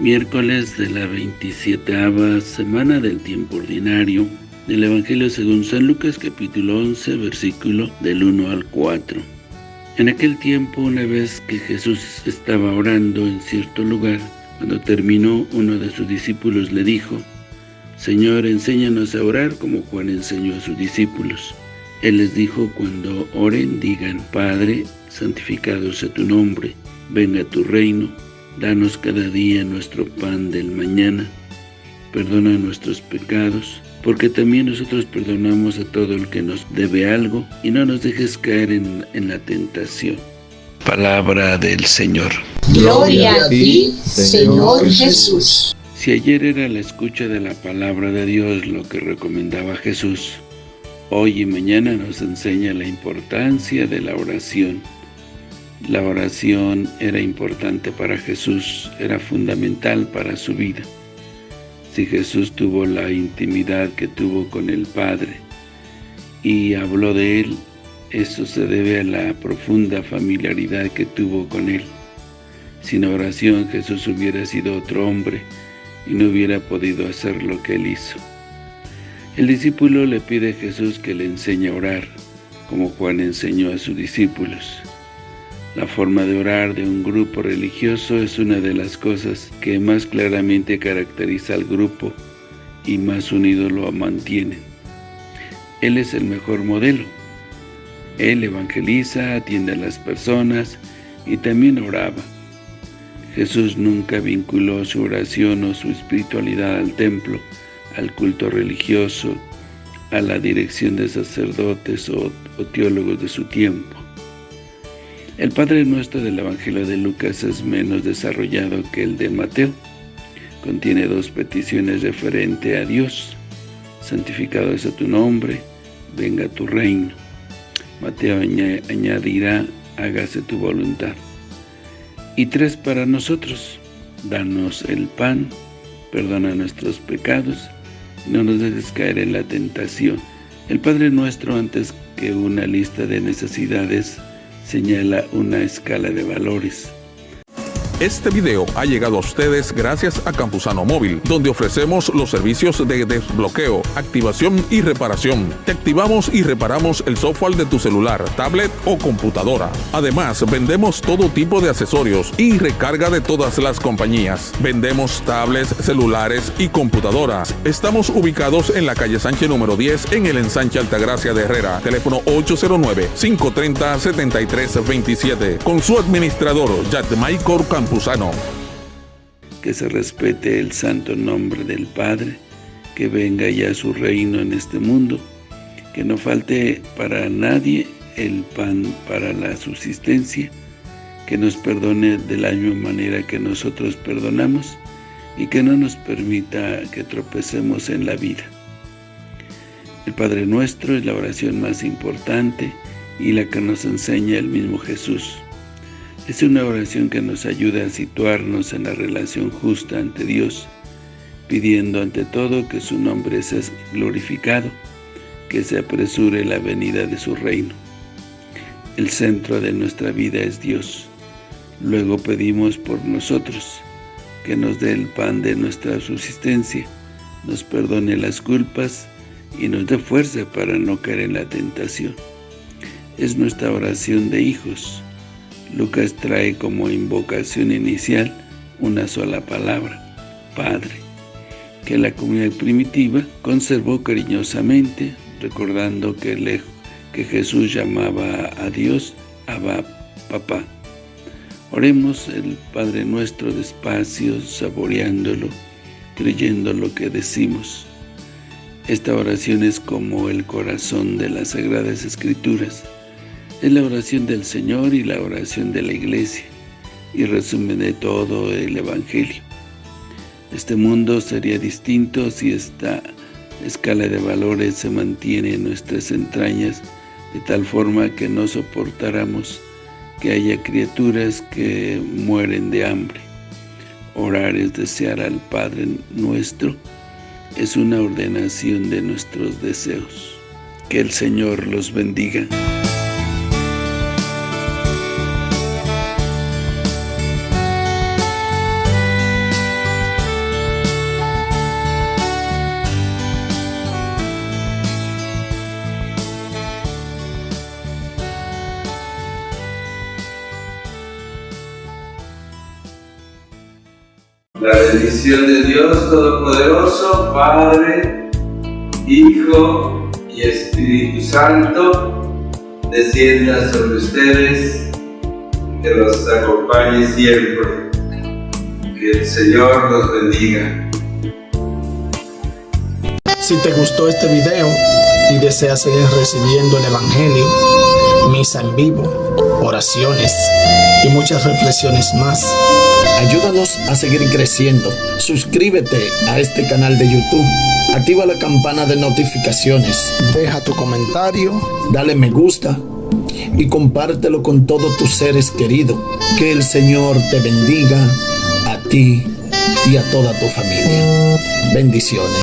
Miércoles de la 27 semana del tiempo ordinario del Evangelio según San Lucas capítulo 11 versículo del 1 al 4. En aquel tiempo, una vez que Jesús estaba orando en cierto lugar, cuando terminó, uno de sus discípulos le dijo, Señor, enséñanos a orar como Juan enseñó a sus discípulos. Él les dijo, cuando oren, digan, Padre, santificado sea tu nombre, venga tu reino, danos cada día nuestro pan del mañana, perdona nuestros pecados, porque también nosotros perdonamos a todo el que nos debe algo, y no nos dejes caer en, la tentación. Palabra del Señor. Gloria a ti, Señor Jesús. Si ayer era la escucha de la palabra de Dios lo que recomendaba Jesús, hoy y mañana nos enseña la importancia de la oración. La oración era importante para Jesús, era fundamental para su vida. Si Jesús tuvo la intimidad que tuvo con el Padre y habló de Él, eso se debe a la profunda familiaridad que tuvo con Él. Sin oración Jesús hubiera sido otro hombre y no hubiera podido hacer lo que Él hizo. El discípulo le pide a Jesús que le enseñe a orar, como Juan enseñó a sus discípulos. La forma de orar de un grupo religioso es una de las cosas que más claramente caracteriza al grupo y más unido lo mantiene. Él es el mejor modelo. Él evangeliza, atiende a las personas y también oraba. Jesús nunca vinculó su oración o su espiritualidad al templo, al culto religioso, a la dirección de sacerdotes o, o teólogos de su tiempo. El Padre Nuestro del Evangelio de Lucas es menos desarrollado que el de Mateo. Contiene dos peticiones referente a Dios. Santificado sea tu nombre, venga tu reino. Mateo añadirá, hágase tu voluntad. Y tres para nosotros, danos el pan, perdona nuestros pecados, no nos dejes caer en la tentación. El Padre Nuestro, antes que una lista de necesidades, señala una escala de valores este video ha llegado a ustedes gracias a Campusano Móvil, donde ofrecemos los servicios de desbloqueo, activación y reparación. Te activamos y reparamos el software de tu celular, tablet o computadora. Además, vendemos todo tipo de accesorios y recarga de todas las compañías. Vendemos tablets, celulares y computadoras. Estamos ubicados en la calle Sánchez número 10 en el ensanche Altagracia de Herrera. Teléfono 809-530-7327. Con su administrador, Michael Que se respete el santo nombre del Padre, que venga ya su reino en este mundo, que no falte para nadie el pan para la subsistencia, que nos perdone de la misma manera que nosotros perdonamos y que no nos permita que tropecemos en la vida. El Padre Nuestro es la oración más importante y la que nos enseña el mismo Jesús. Es una oración que nos ayuda a situarnos en la relación justa ante Dios, pidiendo ante todo que su nombre sea glorificado, que se apresure la venida de su reino. El centro de nuestra vida es Dios. Luego pedimos por nosotros, que nos dé el pan de nuestra subsistencia, nos perdone las culpas y nos dé fuerza para no caer en la tentación. Es nuestra oración de hijos, Lucas trae como invocación inicial una sola palabra, Padre, que la comunidad primitiva conservó cariñosamente, recordando que, que Jesús llamaba a Dios Abba, Papá. Oremos el Padre Nuestro despacio, saboreándolo, creyendo lo que decimos. Esta oración es como el corazón de las Sagradas Escrituras, es la oración del Señor y la oración de la Iglesia, y resumen de todo el Evangelio. Este mundo sería distinto si esta escala de valores se mantiene en nuestras entrañas de tal forma que no soportáramos que haya criaturas que mueren de hambre. Orar es desear al Padre nuestro, es una ordenación de nuestros deseos. Que el Señor los bendiga. La bendición de Dios Todopoderoso, Padre, Hijo y Espíritu Santo, descienda sobre ustedes, que los acompañe siempre. Que el Señor los bendiga. Si te gustó este video y deseas seguir recibiendo el Evangelio, misa en vivo, oraciones y muchas reflexiones más, ayúdanos a seguir creciendo. Suscríbete a este canal de YouTube. Activa la campana de notificaciones. Deja tu comentario. Dale me gusta. Y compártelo con todos tus seres queridos. Que el Señor te bendiga a ti y a toda tu familia. Bendiciones.